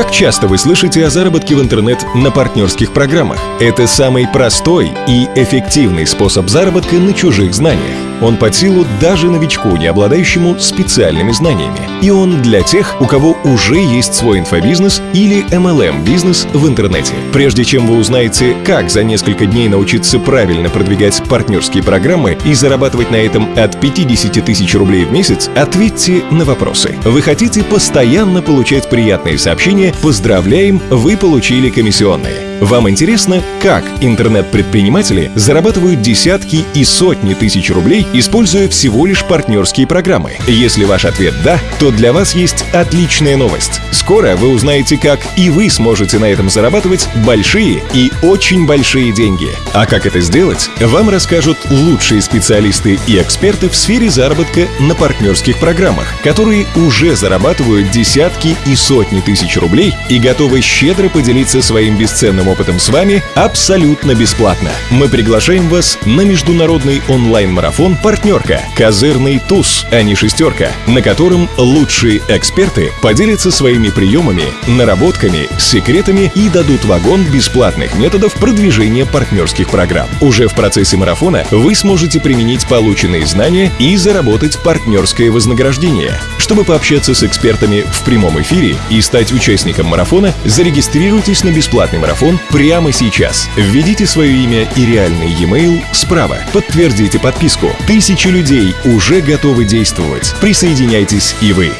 Как часто вы слышите о заработке в интернет на партнерских программах? Это самый простой и эффективный способ заработка на чужих знаниях. Он под силу даже новичку, не обладающему специальными знаниями. И он для тех, у кого уже есть свой инфобизнес или MLM-бизнес в интернете. Прежде чем вы узнаете, как за несколько дней научиться правильно продвигать партнерские программы и зарабатывать на этом от 50 тысяч рублей в месяц, ответьте на вопросы. Вы хотите постоянно получать приятные сообщения «Поздравляем, вы получили комиссионные». Вам интересно, как интернет-предприниматели зарабатывают десятки и сотни тысяч рублей, используя всего лишь партнерские программы? Если ваш ответ «да», то для вас есть отличная новость. Скоро вы узнаете, как и вы сможете на этом зарабатывать большие и очень большие деньги. А как это сделать, вам расскажут лучшие специалисты и эксперты в сфере заработка на партнерских программах, которые уже зарабатывают десятки и сотни тысяч рублей и готовы щедро поделиться своим бесценным опытом с вами абсолютно бесплатно. Мы приглашаем вас на международный онлайн-марафон «Партнерка» Козырный туз, а не шестерка, на котором лучшие эксперты поделятся своими приемами, наработками, секретами и дадут вагон бесплатных методов продвижения партнерских программ. Уже в процессе марафона вы сможете применить полученные знания и заработать партнерское вознаграждение. Чтобы пообщаться с экспертами в прямом эфире и стать участником марафона, зарегистрируйтесь на бесплатный марафон прямо сейчас. Введите свое имя и реальный e-mail справа. Подтвердите подписку. Тысячи людей уже готовы действовать. Присоединяйтесь и вы.